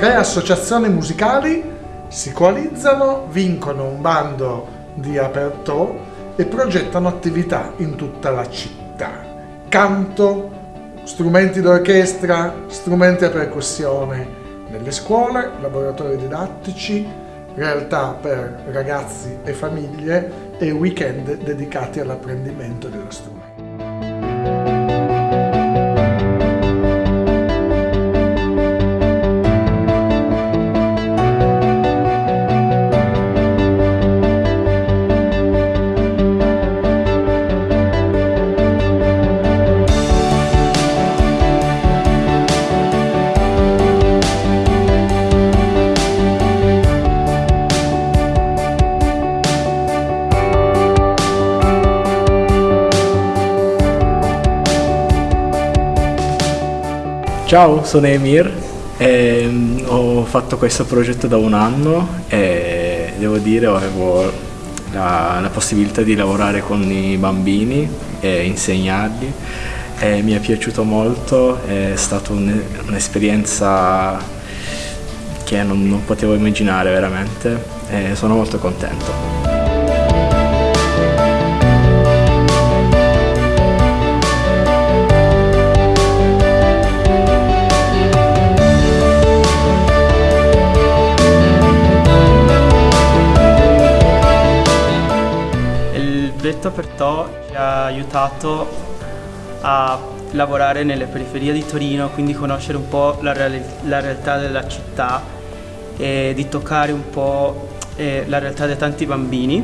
tre associazioni musicali si coalizzano, vincono un bando di aperto e progettano attività in tutta la città. Canto, strumenti d'orchestra, strumenti a percussione nelle scuole, laboratori didattici, realtà per ragazzi e famiglie e weekend dedicati all'apprendimento dello strumento. Ciao, sono Emir, e, um, ho fatto questo progetto da un anno e devo dire avevo la, la possibilità di lavorare con i bambini e insegnarli. E mi è piaciuto molto, è stata un'esperienza che non, non potevo immaginare veramente. E sono molto contento. Progetto Pertò ci ha aiutato a lavorare nelle periferie di Torino, quindi conoscere un po' la, reali la realtà della città e di toccare un po' eh, la realtà di tanti bambini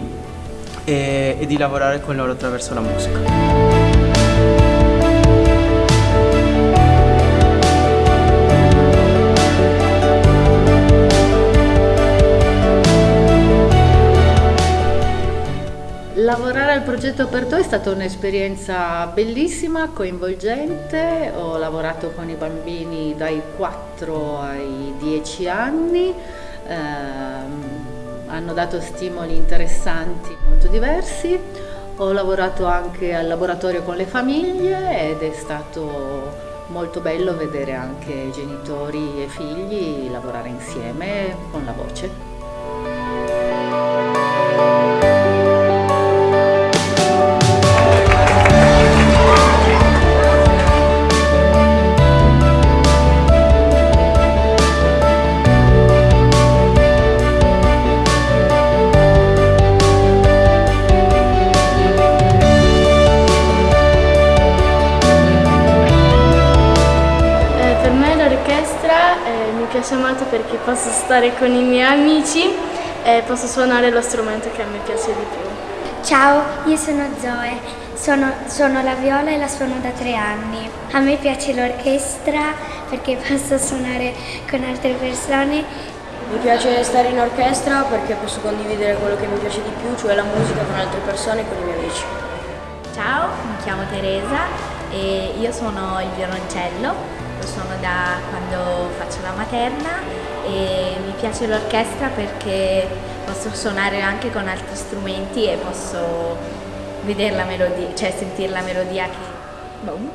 e, e di lavorare con loro attraverso la musica. Lavorare al progetto Aperto è stata un'esperienza bellissima, coinvolgente, ho lavorato con i bambini dai 4 ai 10 anni, ehm, hanno dato stimoli interessanti molto diversi, ho lavorato anche al laboratorio con le famiglie ed è stato molto bello vedere anche genitori e figli lavorare insieme con la voce. Piace molto perché posso stare con i miei amici e posso suonare lo strumento che a me piace di più. Ciao, io sono Zoe, sono, suono la viola e la suono da tre anni. A me piace l'orchestra perché posso suonare con altre persone. Mi piace stare in orchestra perché posso condividere quello che mi piace di più, cioè la musica con altre persone e con i miei amici. Ciao, mi chiamo Teresa e io suono il violoncello lo suono da quando faccio la materna e mi piace l'orchestra perché posso suonare anche con altri strumenti e posso vedere la melodia, cioè sentire la melodia che... Boom.